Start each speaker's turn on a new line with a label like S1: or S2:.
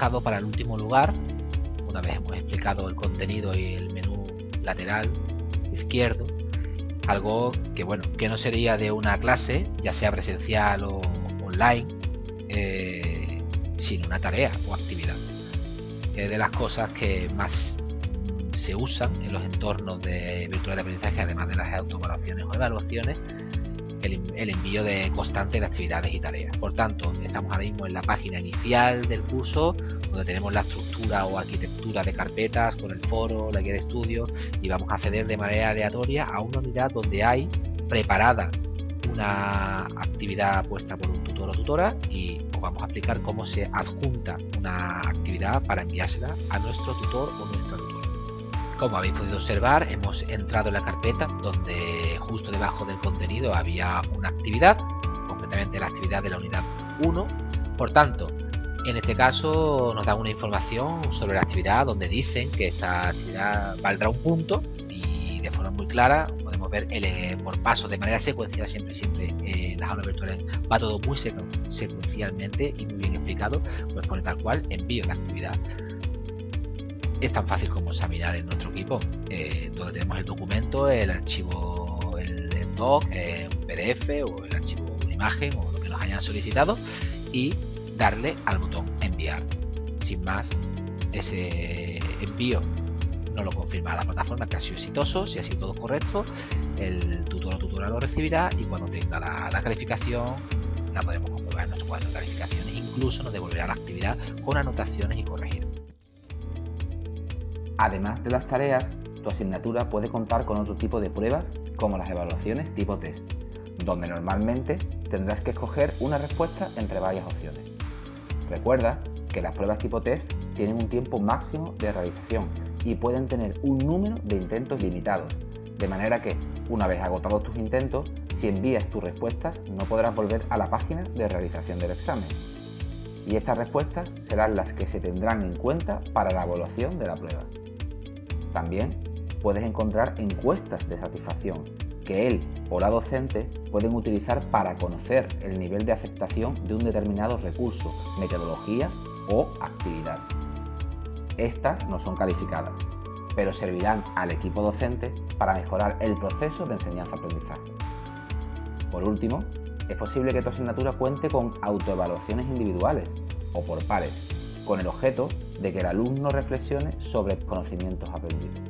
S1: dejado para el último lugar, una vez hemos explicado el contenido y el menú lateral izquierdo, algo que bueno, que no sería de una clase, ya sea presencial o online, eh, sin una tarea o actividad. Es de las cosas que más se usan en los entornos de virtual de aprendizaje, además de las autoevaluaciones o evaluaciones, el, envío de constante de actividades y tareas. Por tanto, estamos ahora mismo en la página inicial del curso, donde tenemos la estructura o arquitectura de carpetas con el foro, la guía de estudio, y vamos a acceder de manera aleatoria a una unidad donde hay preparada una actividad puesta por un tutor o tutora y os vamos a explicar cómo se adjunta una actividad para enviársela a nuestro tutor o nuestra tutora. Como habéis podido observar, hemos entrado en la carpeta donde justo debajo del contenido había una actividad, concretamente la actividad de la unidad 1. Por tanto, en este caso nos dan una información sobre la actividad donde dicen que esta actividad valdrá un punto y de forma muy clara podemos ver el, eh, por paso de manera secuencial siempre siempre eh, las aulas virtuales va todo muy secuencialmente y muy bien explicado pues pone tal cual envío la actividad es tan fácil como examinar en nuestro equipo, eh, donde tenemos el documento, el archivo, el, doc, eh, un PDF o el archivo, una imagen o lo que nos hayan solicitado y darle al botón enviar. Sin más, ese envío no lo confirma la plataforma que ha sido exitoso, si ha sido todo correcto, el tutor o tutora lo recibirá y cuando tenga la, calificación la podemos comprobar en nuestro cuadro de calificaciones. Incluso nos devolverá la actividad con anotaciones y corregir.
S2: Además de las tareas, tu asignatura puede contar con otro tipo de pruebas como las evaluaciones tipo test, donde normalmente tendrás que escoger una respuesta entre varias opciones. Recuerda que las pruebas tipo test tienen un tiempo máximo de realización y pueden tener un número de intentos limitados, de manera que, una vez agotados tus intentos, si envías tus respuestas no podrás volver a la página de realización del examen. Y estas respuestas serán las que se tendrán en cuenta para la evaluación de la prueba. También puedes encontrar encuestas de satisfacción que él o la docente pueden utilizar para conocer el nivel de aceptación de un determinado recurso, metodología o actividad. Estas no son calificadas, pero servirán al equipo docente para mejorar el proceso de enseñanza-aprendizaje. Por último, es posible que tu asignatura cuente con autoevaluaciones individuales o por pares, con el objeto de que el alumno reflexione sobre conocimientos aprendidos.